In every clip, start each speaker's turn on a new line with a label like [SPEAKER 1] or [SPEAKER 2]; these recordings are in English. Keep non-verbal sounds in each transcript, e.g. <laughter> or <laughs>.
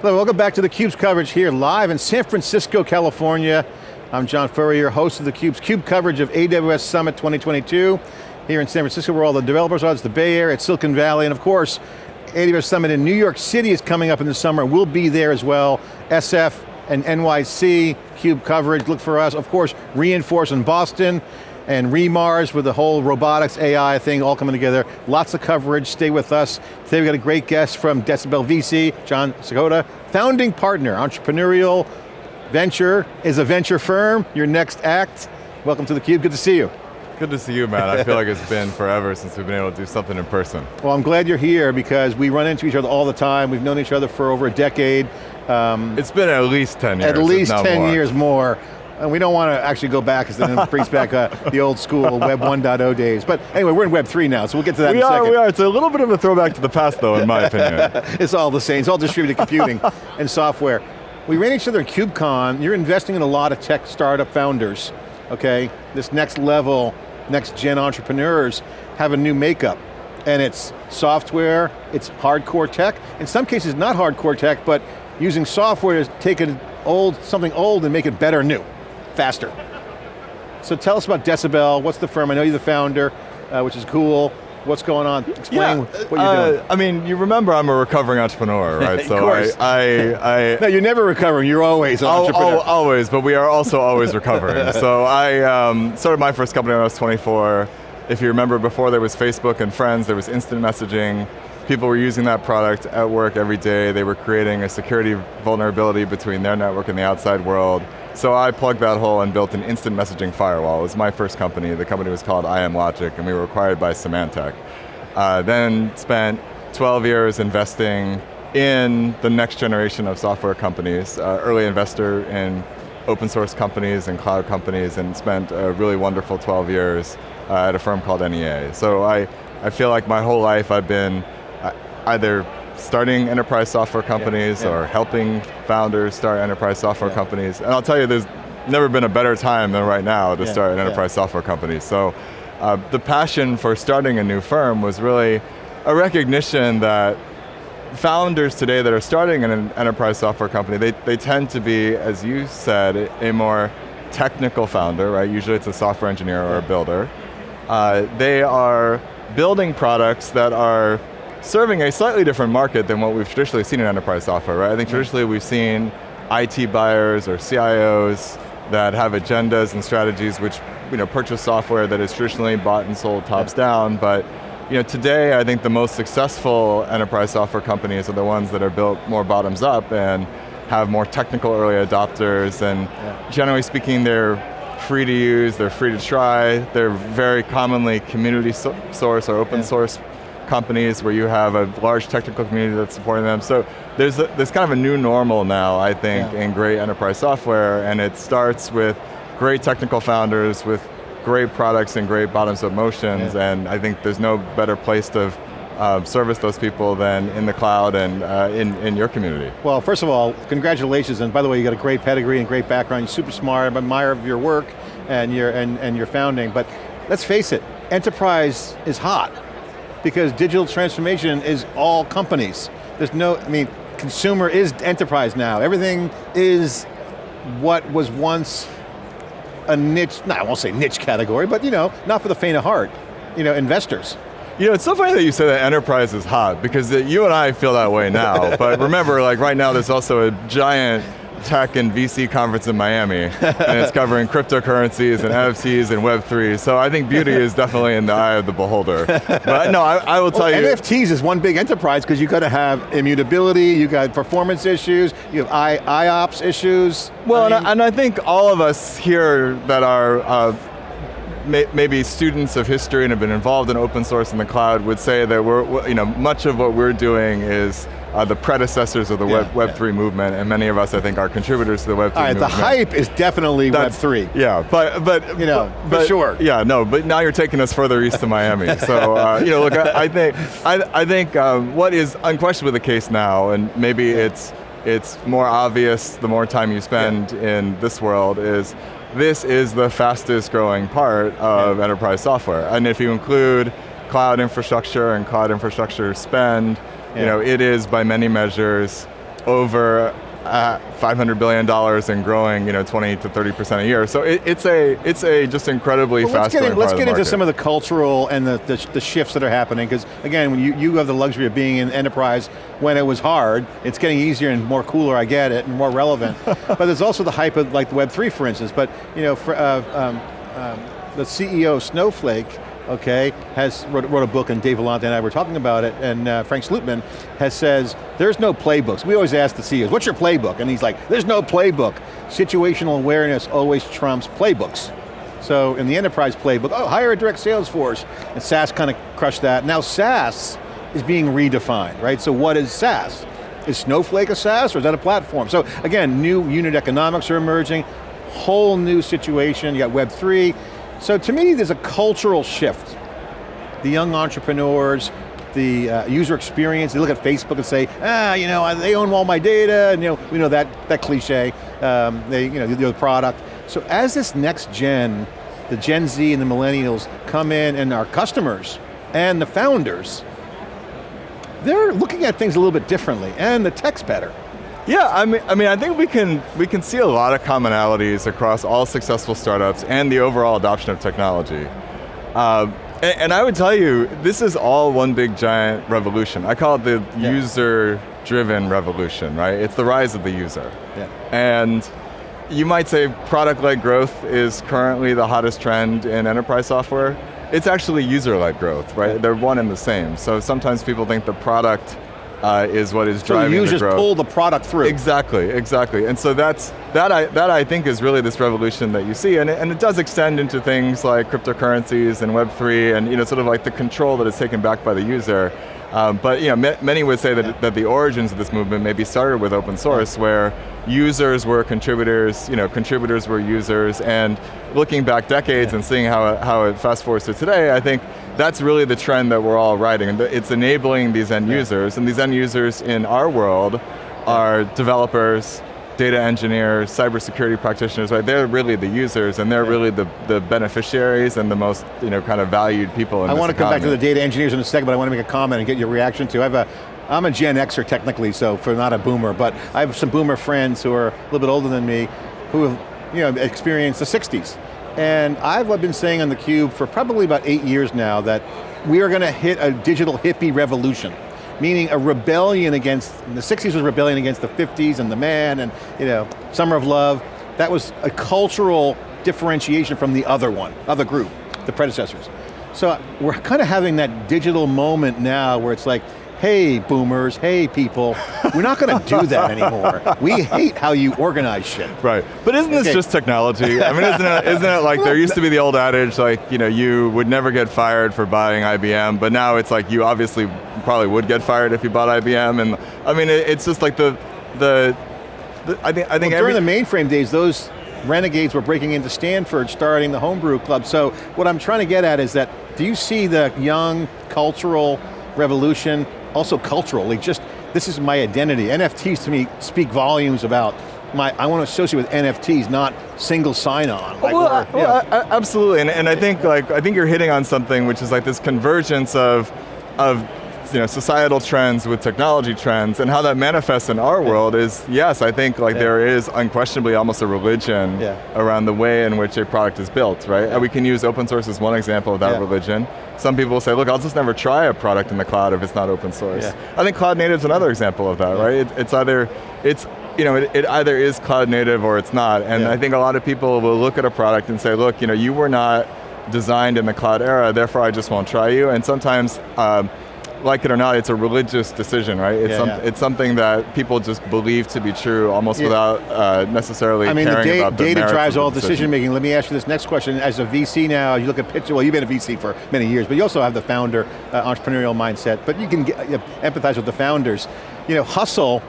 [SPEAKER 1] Hello, welcome back to theCUBE's coverage here live in San Francisco, California. I'm John Furrier, host of theCUBE's CUBE coverage of AWS Summit 2022. Here in San Francisco where all the developers are, it's the Bay Area, it's Silicon Valley, and of course, AWS Summit in New York City is coming up in the summer. We'll be there as well. SF and NYC, CUBE coverage, look for us. Of course, re:Inforce in Boston, and re:MARS with the whole robotics AI thing all coming together. Lots of coverage, stay with us. Today we got a great guest from Decibel VC, Jon Sakoda, founding partner, entrepreneurial venture, is a venture firm, your next act. Welcome to theCUBE, good to see you.
[SPEAKER 2] Good to see you, man. I feel like it's been forever since we've been able to do something in person.
[SPEAKER 1] Well, I'm glad you're here because we run into each other all the time. We've known each other for over a decade.
[SPEAKER 2] Um, it's been at least 10 years.
[SPEAKER 1] At least 10
[SPEAKER 2] more.
[SPEAKER 1] years more. And we don't want to actually go back because then it brings back uh, the old school Web 1.0 days. But anyway, we're in Web 3 now, so we'll get to that
[SPEAKER 2] we
[SPEAKER 1] in a
[SPEAKER 2] are,
[SPEAKER 1] second.
[SPEAKER 2] We are, it's a little bit of a throwback to the past though, in my opinion. <laughs>
[SPEAKER 1] it's all the same, it's all distributed computing <laughs> and software. We ran each other at KubeCon, you're investing in a lot of tech startup founders, okay? This next level, next gen entrepreneurs have a new makeup. And it's software, it's hardcore tech, in some cases not hardcore tech, but using software to take an old, something old and make it better new, faster. So tell us about Decibel, what's the firm? I know you're the founder, uh, which is cool. What's going on? Explain
[SPEAKER 2] yeah,
[SPEAKER 1] what you're
[SPEAKER 2] uh,
[SPEAKER 1] doing.
[SPEAKER 2] I mean, you remember I'm a recovering entrepreneur, <laughs> right?
[SPEAKER 1] so course.
[SPEAKER 2] I, I, I <laughs>
[SPEAKER 1] No, you're never recovering, you're always an
[SPEAKER 2] oh,
[SPEAKER 1] entrepreneur.
[SPEAKER 2] Oh, always, but we are also always <laughs> recovering. so I um, started my first company when I was 24. If you remember, before there was Facebook and Friends, there was instant messaging. People were using that product at work every day. They were creating a security vulnerability between their network and the outside world. So I plugged that hole and built an instant messaging firewall. It was my first company. The company was called IMlogic and we were acquired by Symantec. Uh, then spent 12 years investing in the next generation of software companies, uh, early investor in open source companies and cloud companies and spent a really wonderful 12 years uh, at a firm called NEA. So I, I feel like my whole life I've been either starting enterprise software companies yeah, yeah. or helping founders start enterprise software yeah. companies. And I'll tell you, there's never been a better time than right now to start an enterprise software company. So uh, the passion for starting a new firm was really a recognition that founders today that are starting an enterprise software company, they, they tend to be, as you said, a more technical founder, right? Usually it's a software engineer or a builder. Uh, they are building products that are serving a slightly different market than what we've traditionally seen in enterprise software, right? I think traditionally we've seen IT buyers or CIOs that have agendas and strategies which you know, purchase software that is traditionally bought and sold tops yeah. down, but you know, today I think the most successful enterprise software companies are the ones that are built more bottoms up and have more technical early adopters and yeah. generally speaking they're free to use, they're free to try, they're very commonly community so source or open yeah. source companies where you have a large technical community that's supporting them. So there's, a, there's kind of a new normal now, I think, yeah. in great enterprise software, and it starts with great technical founders with great products and great bottoms up motions, yeah. and I think there's no better place to uh, service those people than in the cloud and uh, in, in your community.
[SPEAKER 1] Well, first of all, congratulations, and by the way, you got a great pedigree and great background, you're super smart, I'm admire of your work and your, and, and your founding, but let's face it, enterprise is hot because digital transformation is all companies. There's no, I mean, consumer is enterprise now. Everything is what was once a niche, no, I won't say niche category, but you know, not for the faint of heart. You know, investors.
[SPEAKER 2] You know, it's so funny that you say that enterprise is hot, because you and I feel that way now, <laughs> but remember, like right now there's also a giant tech and VC conference in Miami, and it's covering cryptocurrencies and NFTs and Web3, so I think beauty is definitely in the eye of the beholder. But no, I, I will tell
[SPEAKER 1] well,
[SPEAKER 2] you-
[SPEAKER 1] NFTs is one big enterprise because you got to have immutability, you got performance issues, you have I, IOPS issues.
[SPEAKER 2] Well, I mean, and, I, and, I, think all of us here that are uh, maybe students of history and have been involved in open source in the cloud would say that we're, you know, much of what we're doing is uh, the predecessors of the yeah, Web, Web3 yeah. movement, and many of us, I think, are contributors to the Web3
[SPEAKER 1] All right,
[SPEAKER 2] movement.
[SPEAKER 1] the hype is definitely Web3.
[SPEAKER 2] Yeah, but, but
[SPEAKER 1] you know,
[SPEAKER 2] but,
[SPEAKER 1] sure.
[SPEAKER 2] Yeah, no, but now you're taking us further east to Miami. <laughs> so, uh, you know, look, I, I think, I, I think um, what is unquestionably the case now, and maybe it's, it's more obvious the more time you spend yeah. in this world, is this is the fastest growing part of enterprise software. And if you include cloud infrastructure and cloud infrastructure spend, yeah. you know, it is by many measures over uh, $500 billion and growing, you know, 20 to 30% a year. So it, it's a it's a just incredibly
[SPEAKER 1] well,
[SPEAKER 2] fast
[SPEAKER 1] let's get, in, let's get
[SPEAKER 2] into
[SPEAKER 1] some of the cultural and the, the, the shifts that are happening, because again, when you, you have the luxury of being in enterprise when it was hard, it's getting easier and more cooler, I get it, and more relevant. <laughs> but there's also the hype of like Web3, for instance, but you know, for, uh, um, um, the CEO of Snowflake, okay, has wrote, wrote, a book and Dave Vellante and I were talking about it, and uh, Frank Slootman has says, there's no playbooks. We always ask the CEOs, what's your playbook? And he's like, there's no playbook. Situational awareness always trumps playbooks. So in the enterprise playbook, oh, hire a direct sales force. And SaaS kind of crushed that. Now SaaS is being redefined, right? So what is SaaS? Is Snowflake a SaaS or is that a platform? So again, new unit economics are emerging, whole new situation, you got Web3, so to me, there's a cultural shift. The young entrepreneurs, the uh, user experience, they look at Facebook and say, ah, you know, they own all my data, and you know, we know that, that cliche, um, they, you know, the product. So as this next gen, the Gen Z and the millennials come in and our customers and the founders, they're looking at things a little bit differently and the tech's better.
[SPEAKER 2] Yeah, I mean, I mean, I think we can we can see a lot of commonalities across all successful startups and the overall adoption of technology. Uh, and, and, I would tell you, this is all one big giant revolution. I call it the yeah. user-driven revolution, right? It's the rise of the user. Yeah. And you might say product-led growth is currently the hottest trend in enterprise software. It's actually user-led growth, right? Yeah. They're one and the same. So sometimes people think the product uh, is what is
[SPEAKER 1] so
[SPEAKER 2] driving
[SPEAKER 1] the
[SPEAKER 2] users
[SPEAKER 1] pull the product through.
[SPEAKER 2] Exactly, exactly. And so that's, that I, that I think is really this revolution that you see, and it, and it does extend into things like cryptocurrencies and Web3, and you know, sort of like the control that is taken back by the user. Um, but you know, many would say that, yeah. that the origins of this movement maybe started with open source, yeah. where users were contributors, you know, contributors were users, and looking back decades yeah. and seeing how, how it fast forwards to today, I think that's really the trend that we're all riding. It's enabling these end users, and these end users in our world are developers, data engineers, cybersecurity practitioners, right? They're really the users and they're yeah. really the, the beneficiaries and the most you know, kind of valued people in
[SPEAKER 1] I want to come
[SPEAKER 2] back
[SPEAKER 1] to the data engineers in a second, but I want to make a comment and get your reaction to. I have a, I'm a Gen Xer technically, so for not a boomer, but I have some boomer friends who are a little bit older than me who have you know, experienced the 60s. And I've been saying on theCUBE for probably about eight years now that we are going to hit a digital hippie revolution meaning a rebellion against, the 60s was rebellion against the 50s and the man and you know, Summer of Love. That was a cultural differentiation from the other one, other group, the predecessors. So we're kind of having that digital moment now where it's like, hey boomers, hey people, we're not going to do that anymore. We hate how you organize shit.
[SPEAKER 2] Right, but isn't this just technology? I mean, isn't it, isn't it like there used to be the old adage like, you know, you would never get fired for buying IBM, but now it's like you obviously probably would get fired if you bought IBM, and I mean, it, it's just like the, the, the I think, I think
[SPEAKER 1] well, during the mainframe days, those renegades were breaking into Stanford, starting the homebrew club. So what I'm trying to get at is that, do you see the young cultural revolution also culturally, just, this is my identity. NFTs to me speak volumes about my, I want to associate with NFTs, not single sign-on.
[SPEAKER 2] Like well, well yeah. absolutely, and, and I think like I think you're hitting on something which is like this convergence of of you know, societal trends with technology trends, and how that manifests in our world is, yes, I think like yeah. there is unquestionably almost a religion yeah. around the way in which a product is built, right? Yeah. And we can use open source as one example of that religion. Some people will say, look, I'll just never try a product in the cloud if it's not open source. I think cloud native is another example of that, right? It, it's either, it's you know, it, it, either is cloud native or it's not. And I think a lot of people will look at a product and say, look, you know, you were not designed in the cloud era, therefore I just won't try you. And sometimes, um, like it or not, it's a religious decision, right? It's, yeah, some, yeah. it's something that people just believe to be true almost yeah. without uh, necessarily
[SPEAKER 1] I mean,
[SPEAKER 2] caring
[SPEAKER 1] the
[SPEAKER 2] about the
[SPEAKER 1] data drives all
[SPEAKER 2] decision.
[SPEAKER 1] decision making. Let me ask you this next question. As a VC now, you look at picture, well you've been a VC for many years, but you also have the founder uh, entrepreneurial mindset, but you can get, you empathize with the founders. You know, hustle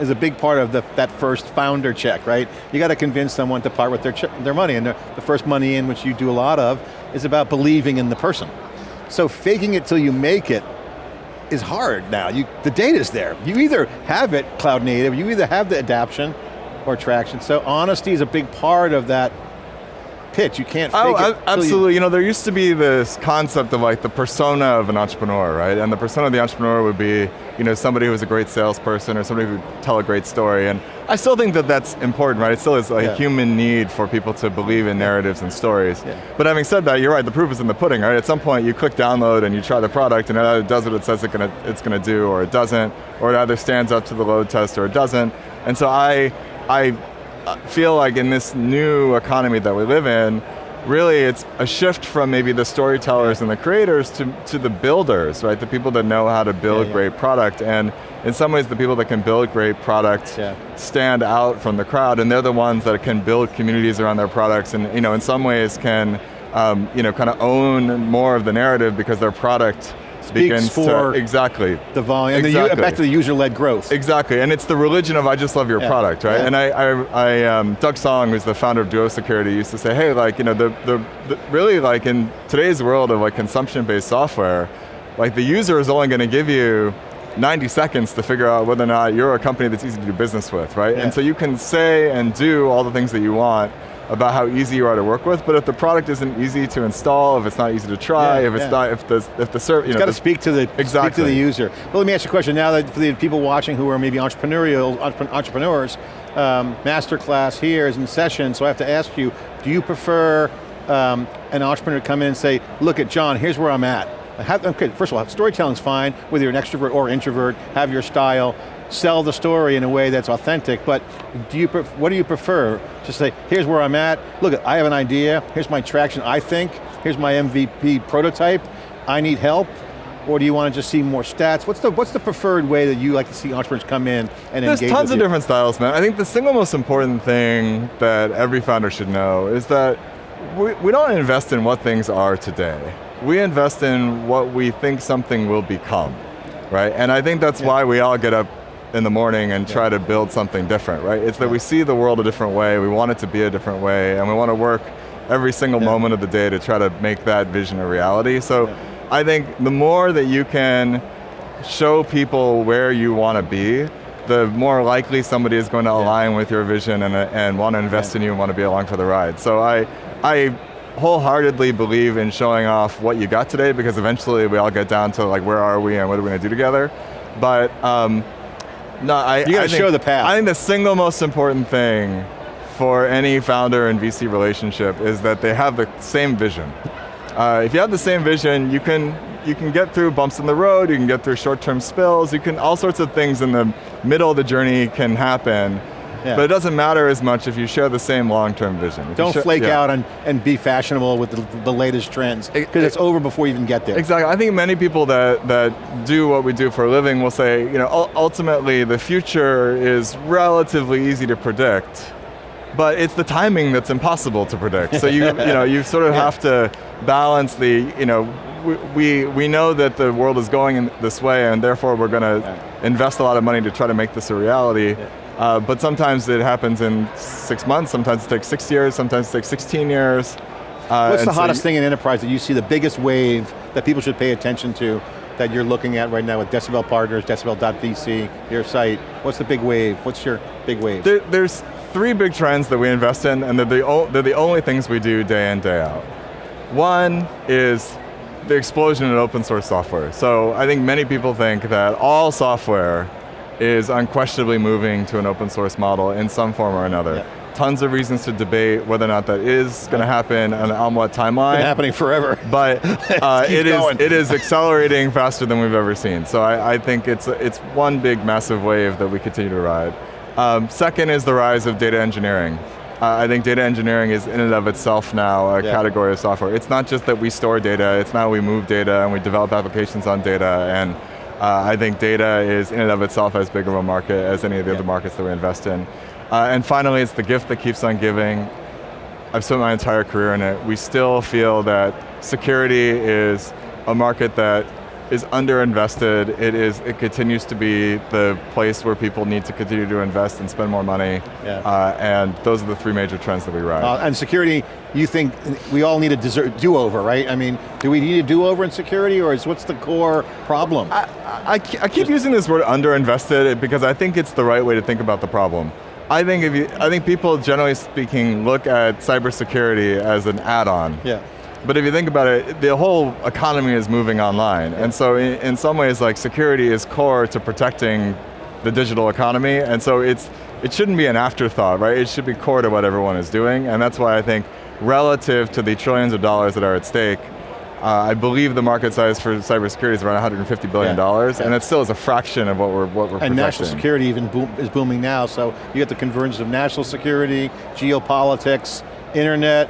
[SPEAKER 1] is a big part of the, that first founder check, right? You got to convince someone to part with their, their money, and the, the first money in, which you do a lot of, is about believing in the person. So faking it till you make it is hard now. You, the data's there. You either have it cloud native, you either have the adaption or traction. So honesty is a big part of that pitch. You can't
[SPEAKER 2] Oh,
[SPEAKER 1] it.
[SPEAKER 2] a-
[SPEAKER 1] till you-
[SPEAKER 2] absolutely. You, know, there used to be this concept of like the persona of an entrepreneur, right? And the persona of the entrepreneur would be, you know, somebody who's a great salesperson or somebody who would tell a great story. And I still think that that's important, right? It still is a
[SPEAKER 1] Yeah.
[SPEAKER 2] human need for people to believe in narratives and stories.
[SPEAKER 1] Yeah.
[SPEAKER 2] But having said that, you're right. The proof is in the pudding, right? At some point, you click download and you try the product, and it either does what it says it gonna, it's going to do, or it doesn't, or it either stands up to the load test or it doesn't. And so I, I feel like in this new economy that we live in, really it's a shift from maybe the storytellers and the creators to, to the builders, right? The people that know how to build
[SPEAKER 1] Yeah, yeah.
[SPEAKER 2] great product. And in some ways the people that can build great product
[SPEAKER 1] Yeah.
[SPEAKER 2] stand out from the crowd and they're the ones that can build communities around their products and you know, in some ways can um, you know, kind of own more of the narrative because their product begins
[SPEAKER 1] for
[SPEAKER 2] to, exactly.
[SPEAKER 1] the volume, and the,
[SPEAKER 2] Exactly.
[SPEAKER 1] back to the user-led growth.
[SPEAKER 2] Exactly, and it's the religion of I just love your
[SPEAKER 1] Yeah.
[SPEAKER 2] product, right?
[SPEAKER 1] Yeah.
[SPEAKER 2] And I, I, I um, Doug Song, who's the founder of Duo Security, used to say, hey, like, you know, the, the, the really like in today's world of like consumption-based software, like the user is only going to give you 90 seconds to figure out whether or not you're a company that's easy to do business with, right?
[SPEAKER 1] Yeah.
[SPEAKER 2] And so you can say and do all the things that you want about how easy you are to work with, but if the product isn't easy to install, if it's not easy to try,
[SPEAKER 1] Yeah,
[SPEAKER 2] if it's
[SPEAKER 1] yeah.
[SPEAKER 2] not, if the, if the service, you
[SPEAKER 1] It's
[SPEAKER 2] know,
[SPEAKER 1] got to speak to the speak to the user. Well, let me ask you a question now that for the people watching who are maybe entrepreneurial entrepreneurs. Um, masterclass here is in session, so I have to ask you: Do you prefer um, an entrepreneur to come in and say, "Look at John, here's where I'm at." Have- okay, first of all, storytelling's fine, whether you're an extrovert or introvert. Have your style. Sell the story in a way that's authentic, but do you, what do you prefer? Just say, here's where I'm at, look, I have an idea, here's my traction, I think, here's my MVP prototype, I need help, or do you want to just see more stats? What's the, what's the preferred way that you like to see entrepreneurs come in and
[SPEAKER 2] There's
[SPEAKER 1] engage
[SPEAKER 2] tons
[SPEAKER 1] with
[SPEAKER 2] of different styles, man. I think the single most important thing that every founder should know is that we, we don't invest in what things are today. We invest in what we think something will become, right? And I think that's
[SPEAKER 1] Yeah.
[SPEAKER 2] why we all get up in the morning and try to build something different, right? It's that we see the world a different way, we want it to be a different way, and we want to work every single
[SPEAKER 1] Yeah.
[SPEAKER 2] moment of the day to try to make that vision a reality. So
[SPEAKER 1] Yeah.
[SPEAKER 2] I think the more that you can show people where you want to be, the more likely somebody is going to align with your vision and, and want to invest
[SPEAKER 1] Yeah.
[SPEAKER 2] in you and want to be along for the ride. So I, I wholeheartedly believe in showing off what you got today because eventually we all get down to like where are we and what are we going to do together. But um, no, I
[SPEAKER 1] You gotta
[SPEAKER 2] I think-
[SPEAKER 1] show the path.
[SPEAKER 2] I think the single most important thing for any founder and VC relationship is that they have the same vision. Uh, if you have the same vision, you can you can get through bumps in the road, you can get through short-term spills, you can all sorts of things in the middle of the journey can happen.
[SPEAKER 1] Yeah.
[SPEAKER 2] But it doesn't matter as much if you share the same long-term vision. If
[SPEAKER 1] Don't flake
[SPEAKER 2] yeah.
[SPEAKER 1] out and, and be fashionable with the, the latest trends, because
[SPEAKER 2] it-
[SPEAKER 1] it's over before you even get there.
[SPEAKER 2] Exactly. I think many people that, that do what we do for a living will say, you know, ultimately the future is relatively easy to predict, but it's the timing that's impossible to predict. So you, you know, you <laughs> sort of
[SPEAKER 1] Yeah.
[SPEAKER 2] have to balance the, you know, we, we, know that the world is going in this way and therefore we're going to
[SPEAKER 1] Yeah.
[SPEAKER 2] invest a lot of money to try to make this a reality. Uh, but sometimes it happens in six months, sometimes it takes six years, sometimes it takes 16 years. Uh,
[SPEAKER 1] What's the hottest
[SPEAKER 2] you-
[SPEAKER 1] thing in enterprise that you see the biggest wave that people should pay attention to that you're looking at right now with Decibel Partners, Decibel.vc, your site? What's the big wave? What's your big wave?
[SPEAKER 2] There, there's three big trends that we invest in, and they're the, o- they're the only things we do day in, day out. One is the explosion in open source software. So I think many people think that all software is unquestionably moving to an open source model in some form or another.
[SPEAKER 1] Yeah.
[SPEAKER 2] Tons of reasons to debate whether or not that is going to happen and on what timeline.
[SPEAKER 1] Been happening forever.
[SPEAKER 2] But <laughs> uh, it is it is accelerating faster than we've ever seen. So I, I think it's it's one big massive wave that we continue to ride. Um, second is the rise of data engineering. Uh, I think data engineering is in and of itself now a
[SPEAKER 1] Yeah.
[SPEAKER 2] category of software. It's not just that we store data, it's now we move data and we develop applications on data and uh, I think data is in and of itself as big of a market as any of the
[SPEAKER 1] Yeah.
[SPEAKER 2] other markets that we invest in. Uh, and finally, it's the gift that keeps on giving. I've spent my entire career in it. We still feel that security is a market that is underinvested. It is. It continues to be the place where people need to continue to invest and spend more money.
[SPEAKER 1] Yeah.
[SPEAKER 2] Uh, and those are the three major trends that we ride.
[SPEAKER 1] Uh, and security, you think we all need a do-over, right? I mean, do we need a do-over in security, or is what's the core problem?
[SPEAKER 2] I, I, I keep using this word underinvested because I think it's the right way to think about the problem. I think if you, I think people generally speaking look at cybersecurity as an add-on.
[SPEAKER 1] Yeah.
[SPEAKER 2] But if you think about it, the whole economy is moving online. And so in, in, some ways, like security is core to protecting the digital economy. And so it's, it shouldn't be an afterthought, right? It should be core to what everyone is doing. And that's why I think relative to the trillions of dollars that are at stake, uh, I believe the market size for cybersecurity is around 150 billion dollars, yeah. and it still is a fraction of what we're what we're.
[SPEAKER 1] And
[SPEAKER 2] protecting.
[SPEAKER 1] national security even boom, is booming now. So you get the convergence of national security, geopolitics, internet,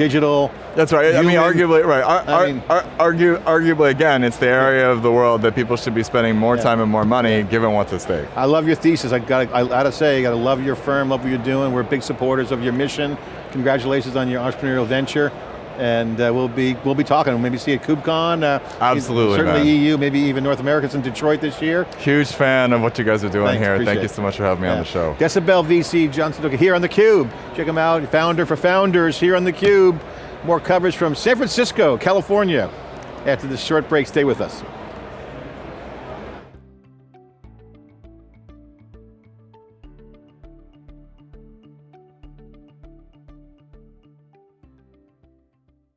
[SPEAKER 1] digital.
[SPEAKER 2] That's right. Human. I mean, arguably, right. Ar I mean, ar argue, arguably, again, it's the area of the world that people should be spending more yeah. time and more money, yeah. given what's at stake.
[SPEAKER 1] I love your thesis. I got. I got to say, I got to love your firm, love what you're doing. We're big supporters of your mission. Congratulations on your entrepreneurial venture and uh, we'll be we'll be talking. We'll maybe see at KubeCon. Uh,
[SPEAKER 2] Absolutely,
[SPEAKER 1] certainly
[SPEAKER 2] man.
[SPEAKER 1] EU, maybe even North America's in Detroit this year.
[SPEAKER 2] Huge fan of what you guys are doing Thanks, here. Thank you so much for having me yeah. on the show.
[SPEAKER 1] Decibel VC Jon Sakoda here on theCUBE. Check him out, founder for founders here on theCUBE. More coverage from San Francisco, California. After this short break, stay with us.